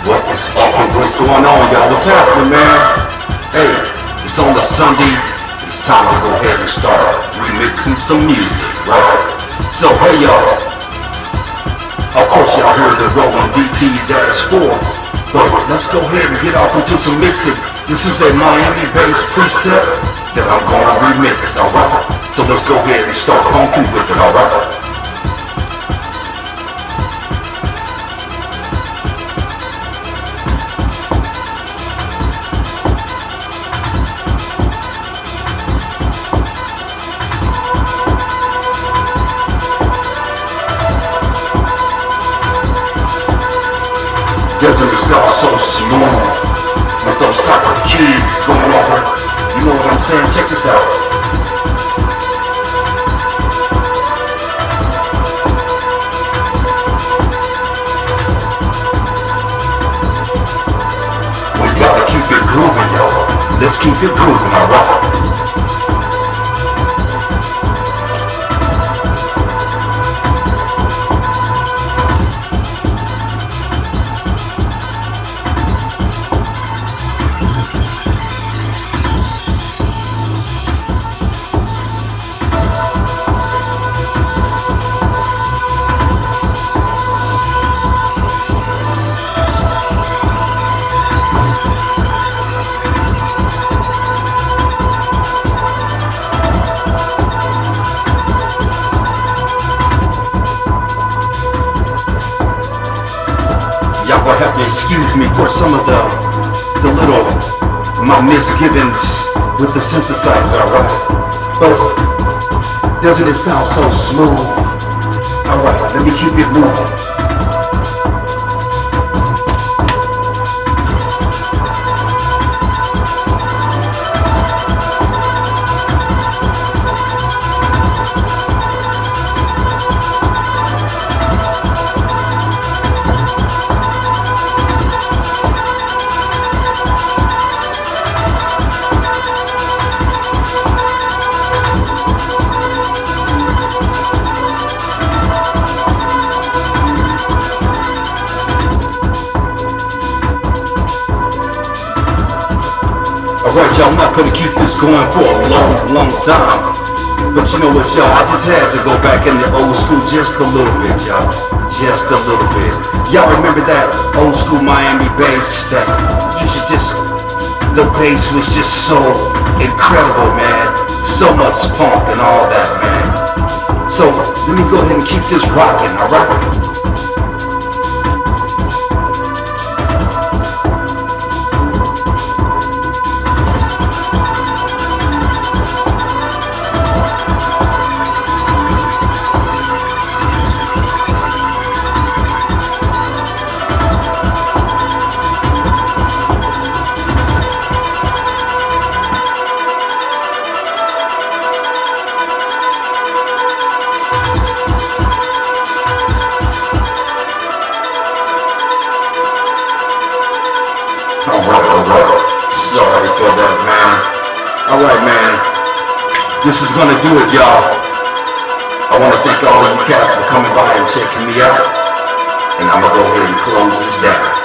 What is up and what's going on, y'all? What's happening, man? Hey, it's on the Sunday. It's time to go ahead and start remixing some music, right? So, hey, y'all. Of course, y'all heard the Roland VT-4, but let's go ahead and get off into some mixing. This is a Miami bass preset that I'm gonna remix, alright? So let's go ahead and start funking with it, alright? Itself so smooth with those of keys going over. You know what I'm saying? Check this out. We gotta keep it grooving, yo. Let's keep it grooving, alright? Y'all gonna have to excuse me for some of the the little my misgivings with the synthesizer, alright? But doesn't it sound so smooth? Alright, let me keep it moving. Alright, y'all, I'm not gonna keep this going for a long, long time. But you know what, y'all? I just had to go back in the old school just a little bit, y'all. Just a little bit. Y'all remember that old school Miami bass that you should just, the bass was just so incredible, man. So much funk and all that, man. So let me go ahead and keep this rocking, alright? For that, man. Alright, man. This is gonna do it, y'all. I wanna thank all of you cats for coming by and checking me out. And I'm gonna go ahead and close this down.